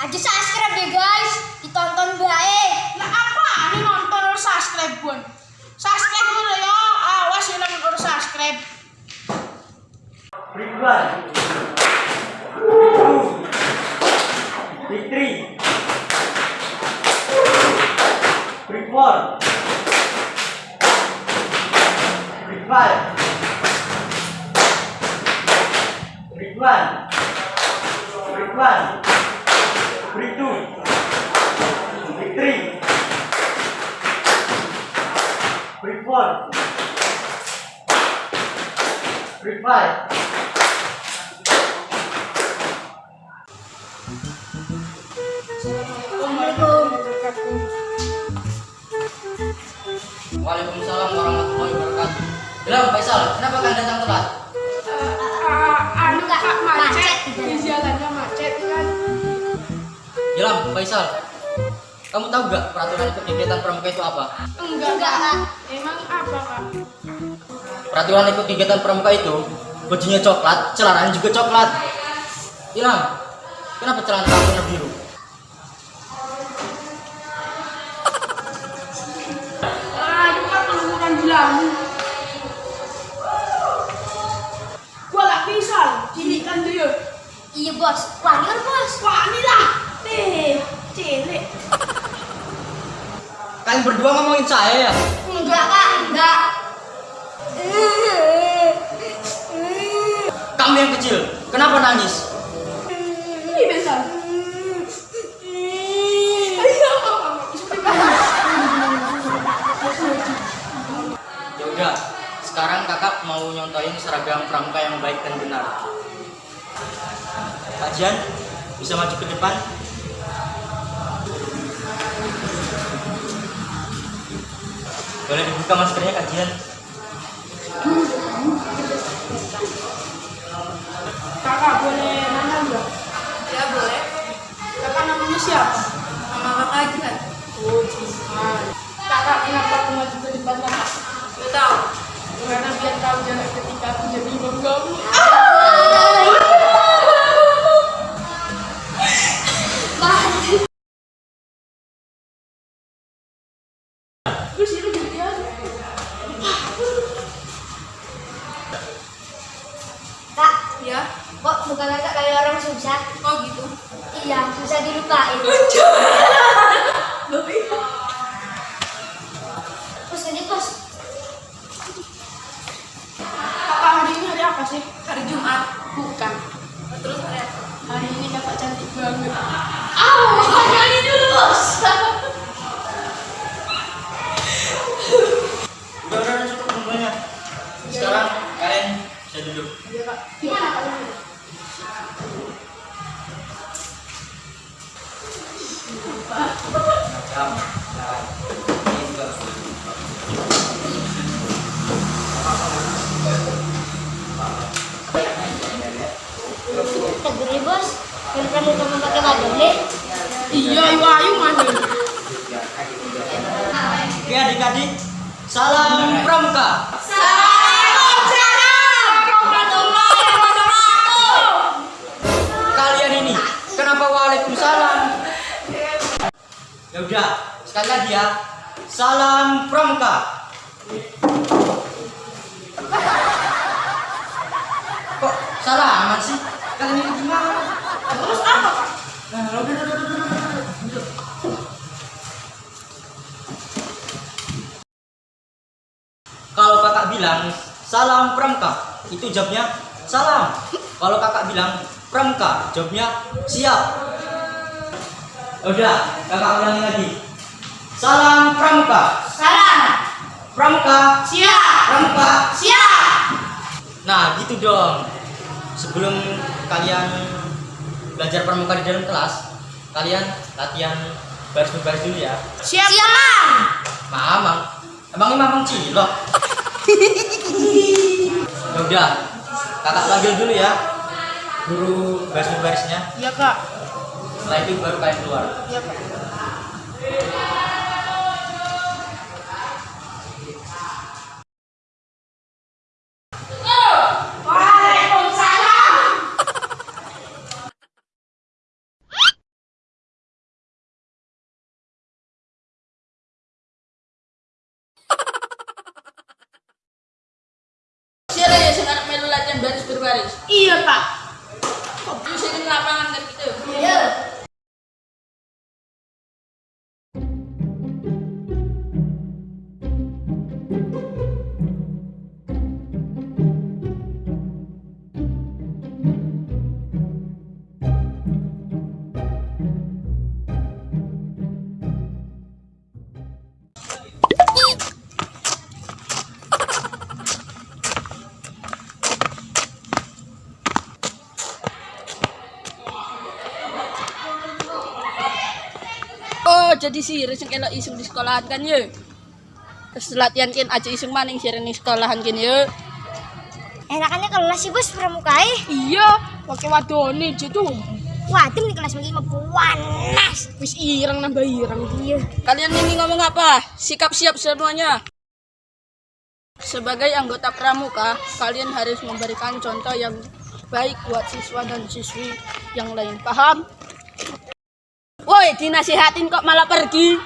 Aja subscribe deh guys, ditonton baik. Lah apa? Ini nonton harus subscribe pun. Subscribe dulu ya. Awas ya nonton harus subscribe. Big one. Big two. Big three. Waalaikumsalam warahmatullahi wabarakatuh. Bilang Faisal, kenapa kalian datang telat? Jelam, Faisal. Kamu tahu gak peraturan ikut kegiatan pramuka itu apa? Enggak, Enggak, Kak. Emang apa kak? Peraturan ikut kegiatan pramuka itu bajunya coklat, celananya juga coklat. Ilham, kenapa celana kamu warna biru? Aduh kelumuran bilang. Gua lah pisah. Cilik kan dia. Iya bos, wah kan bos. Wah ini lah. Eh, cilik. Kalian berdua ngomongin saya ya? Enggak kak, enggak. Kamu yang kecil, kenapa nangis? Ini besar. Ayo, Ya udah, sekarang kakak mau nyontoin seragam pramuka yang baik dan benar. Kajian, bisa maju ke depan. Boleh dibuka maskernya kajian. Kakak boleh nanya enggak? Ya boleh. Kakak namanya siapa? Nama kakak Jihan. Oh, Jihan. Kakak kenapa aku maju ke depan kakak? Gak tahu. Karena biar tahu jarak ketika aku jadi imam kamu. Terus kamu pakai. Iya, ayu ayu mana? Oke adik-adik, salam pramuka. Kalian ini, kenapa waalaikumsalam? Ya udah, sekali lagi ya. Salam pramuka. Kok salaman sih? Kalian ini gimana? Nah, udah, udah, udah, udah. Kalau kakak bilang salam pramuka, itu jawabnya salam. Kalau kakak bilang pramuka, jawabnya siap. Udah, kakak ulangi lagi. Salam pramuka, Salam. pramuka, Siap. pramuka. Siap. Nah, gitu dong. Sebelum kalian belajar pramuka di dalam kelas, kalian latihan baris-baris dulu ya. Siap. Mamang, emangnya mamang cilok? ya udah, kakak panggil dulu ya guru baris-barisnya. Iya kak. Setelah itu baru kalian keluar. Iya kak. Iya, Kak. Terus ini lapangan kan gitu. Iya. Oh, jadi sih reseng elok iseng di sekolahan kan ya. Terus latihan kan aja iseng maning sih di sekolahan kan ya. Enakannya kelas sih bos pramukai. Iya, pakai wadone gitu. Waduh di kelas mau panas. Wis ireng nambah ireng. Iya. Kalian ini ngomong apa? Sikap siap semuanya. Sebagai anggota pramuka, kalian harus memberikan contoh yang baik buat siswa dan siswi yang lain. Paham? Dinasihatin kok malah pergi.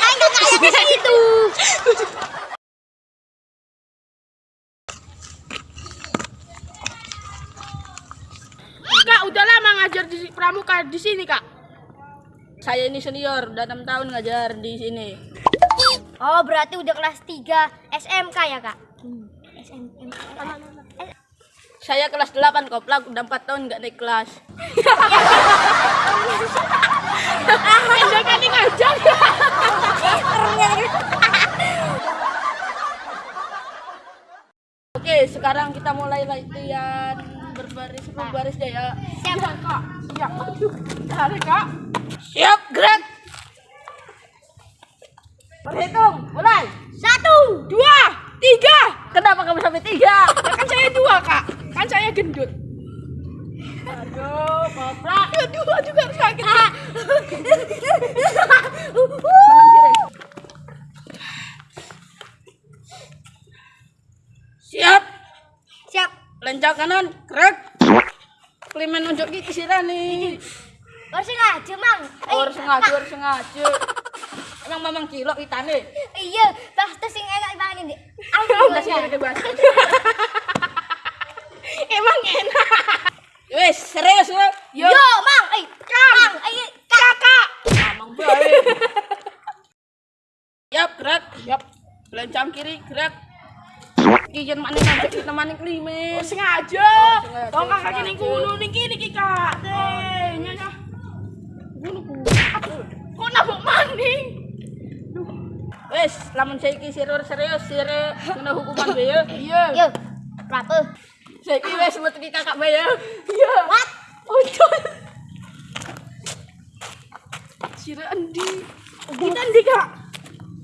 Ayo kayak bisa itu. Kak, udah lama ngajar di pramuka di sini, Kak. Saya ini senior, udah 6 tahun ngajar di sini. Oh berarti udah kelas 3 SMK ya kak? SMK. Saya kelas 8 koplak, udah 4 tahun nggak naik kelas. Oke, sekarang kita mulai latihan berbaris berbaris deh ya. Siap, Kak. Siap. Tarik, Kak. Siap, gerak. Berhitung, mulai. Satu, dua, tiga. Kenapa kamu sampai tiga? Ya kan saya dua, Kak. Kan saya gendut. Aduh, koplak. Dua juga sakit. Rey. Siap, Siap. lencang kanan, gerak. Klimen unjuk gigi sih nih. Harus sengaja mang. Eh, Harus sengaja, harus sengaja. Emang mamang cilok itane. Iya, pasti sing enak banget ini. Aku Udah sih juga. udah bahas. Emang enak. Wes, serius ya? Yo, mang. Eh, mang. Eh, kakak. Mamang baik. Siap, gerak. Siap. Lencang kiri, gerak. Kijen maning maning klimen. Oh, sengaja. sengaja, Tong kakak kini kuno niki niki kak. Teh, nyonya. Kuno kuno. Kok nabok maning? Wes, lamun saiki sirur serius sire kena hukuman be ya. Iya. Yo. Berapa? Saiki wes metu ki kakak be ya. Iya. What? Ojo. Sira endi? Kita endi kak?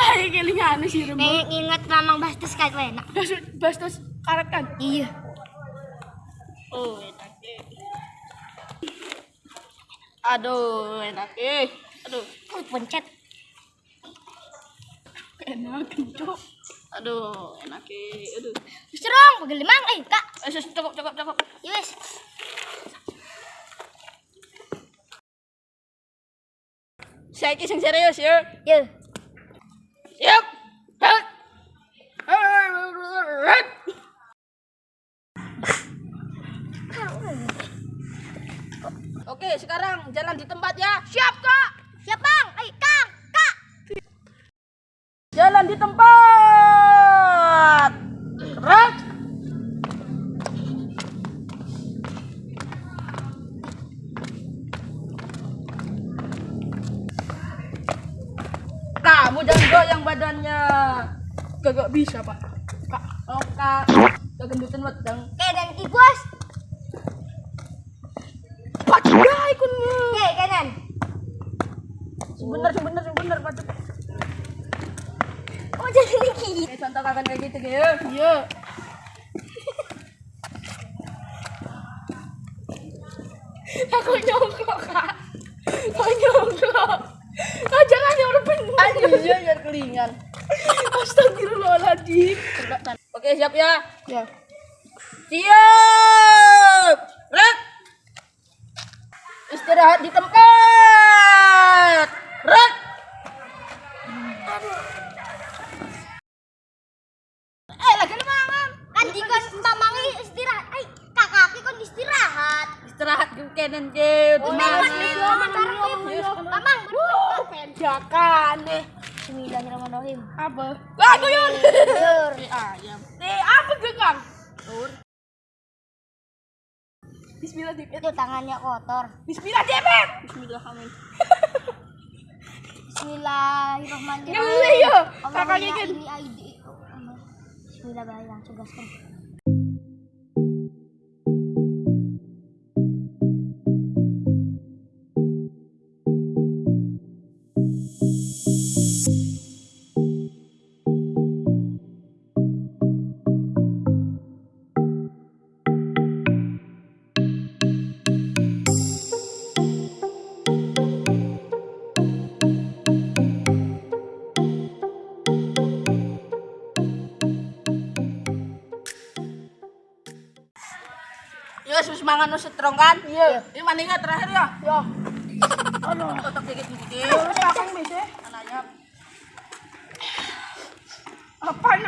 Mamang bae kelingan sih remo. Nih, ingat mamang bastes kayak gue enak. Bas bastos karet kan. Iya. Oh, enak ki. Aduh, enak ki. Aduh. Oh, pencet. Enak kencok. Aduh, enak ki. Aduh. Serong, pegel mang. Eh, kak. Eh, cukup, cukup, cukup. Yes. Saiki sing serius ya. Yo. Siap. Hek. Hek. Oke, sekarang jalan di tempat ya. Siap, Kak. Siap, bang. Eh, kak. Kak. Jalan di tempat. Gerak. Kamu jangan goyang badannya. Gak bisa pak. Kak, oh kak, kegendutan wedang. Kanan ki, bos. Pak ikut Oke, kanan. Sebener, sebener, sebener, padu. Tuh kapan kayak gitu gitu. Iya. Aku nyongkok kak. Kau nyongkok. Kau jangan nyuruh bener. Aduh jangan kelingan. Astagfirullahaladzim. Oke siap ya. Ya. Siap. Red. Istirahat di tempat. Red. Aduh. Bismillahirrahmanirrahim. Apa? Ayam. Eh, apa gengang? Bismillah dipet. Itu tangannya kotor. Bismillah dipet. Bismillah amin. Bismillahirrahmanirrahim. Nyelih ya. Allahumma Kakaknya kan. ini. Bismillah baik mangan nu strong kan? Iya. Ini maninga terakhir ya. Ya. Aduh, kotak dikit dikit. Terus akang bisa. Anaknya. Apa ini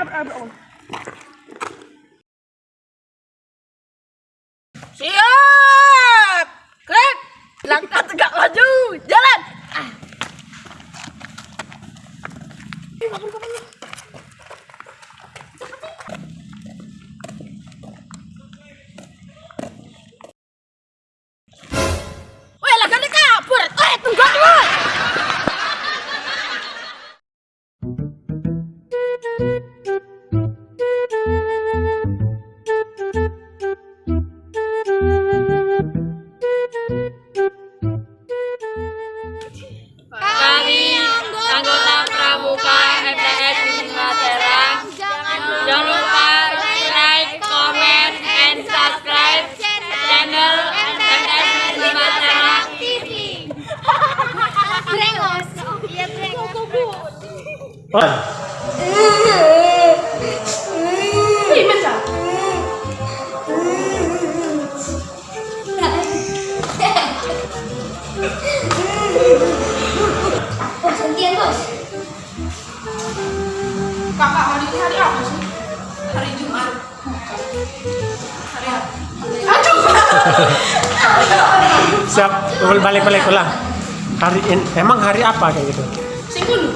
Hari ini, emang hari apa kayak gitu? Singkulu.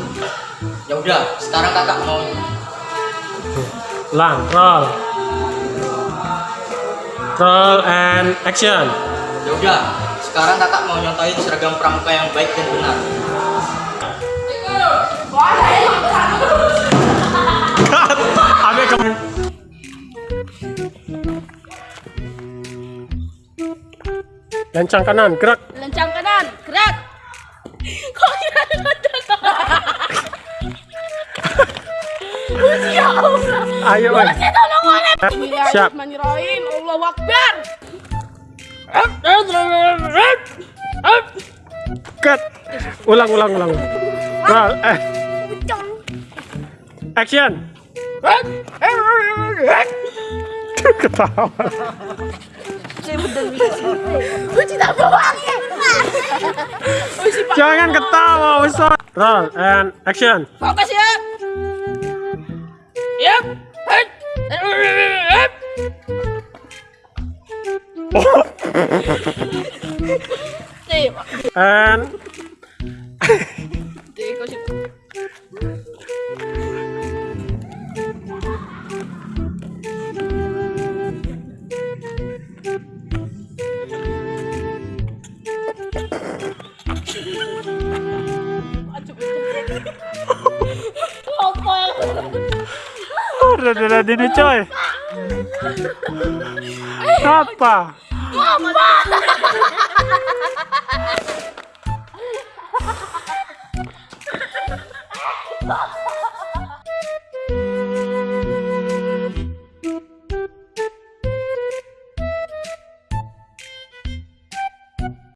Ya udah, sekarang kakak mau Ulang, roll. Roll and action. Ya udah, sekarang kakak mau nyontohin seragam pramuka yang baik dan benar. Ke Lencang kanan, gerak. Ayo, oi. Siap. Bismillahirrahmanirrahim. Allahu Akbar. Cut. Ulang, ulang, ulang. Roll, eh. Action. Ketawa. Jangan ketawa, Ustaz. Roll and action. Fokus ya. Yap. Hei. Hep. Nih, And nih, kau sih. Udah udah ini coy. Apa? Apa?